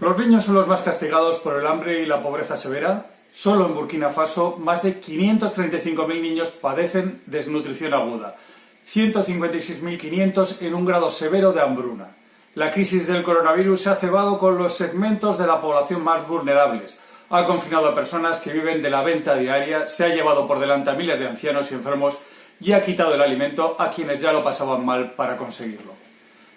Los niños son los más castigados por el hambre y la pobreza severa. Solo en Burkina Faso, más de 535.000 niños padecen desnutrición aguda, 156.500 en un grado severo de hambruna. La crisis del coronavirus se ha cebado con los segmentos de la población más vulnerables, ha confinado a personas que viven de la venta diaria, se ha llevado por delante a miles de ancianos y enfermos y ha quitado el alimento a quienes ya lo pasaban mal para conseguirlo.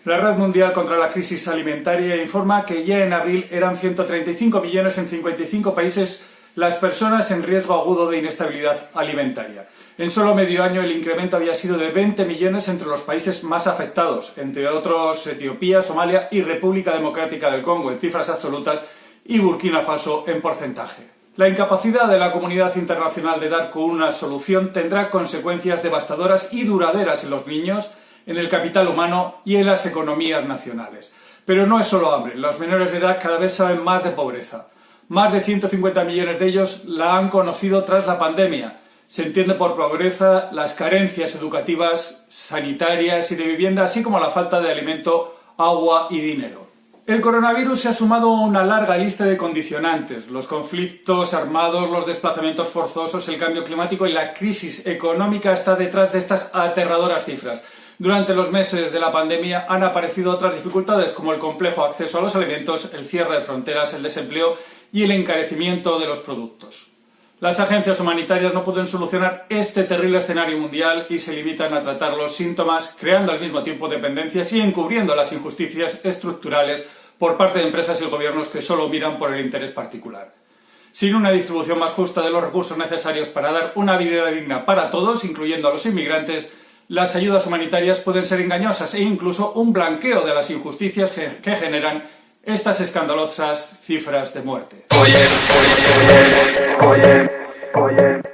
La Red Mundial contra la Crisis Alimentaria informa que ya en abril eran 135 millones en 55 países las personas en riesgo agudo de inestabilidad alimentaria. En solo medio año el incremento había sido de 20 millones entre los países más afectados, entre otros Etiopía, Somalia y República Democrática del Congo, en cifras absolutas, y Burkina Faso en porcentaje. La incapacidad de la comunidad internacional de dar con una solución tendrá consecuencias devastadoras y duraderas en los niños, en el capital humano y en las economías nacionales. Pero no es solo hambre, los menores de edad cada vez saben más de pobreza. Más de 150 millones de ellos la han conocido tras la pandemia. Se entiende por pobreza las carencias educativas, sanitarias y de vivienda, así como la falta de alimento, agua y dinero. El coronavirus se ha sumado a una larga lista de condicionantes, los conflictos armados, los desplazamientos forzosos, el cambio climático y la crisis económica está detrás de estas aterradoras cifras. Durante los meses de la pandemia han aparecido otras dificultades como el complejo acceso a los alimentos, el cierre de fronteras, el desempleo y el encarecimiento de los productos. Las agencias humanitarias no pueden solucionar este terrible escenario mundial y se limitan a tratar los síntomas, creando al mismo tiempo dependencias y encubriendo las injusticias estructurales por parte de empresas y gobiernos que solo miran por el interés particular. Sin una distribución más justa de los recursos necesarios para dar una vida digna para todos, incluyendo a los inmigrantes, las ayudas humanitarias pueden ser engañosas e incluso un blanqueo de las injusticias que generan estas escandalosas cifras de muerte. Oye, oye, oye,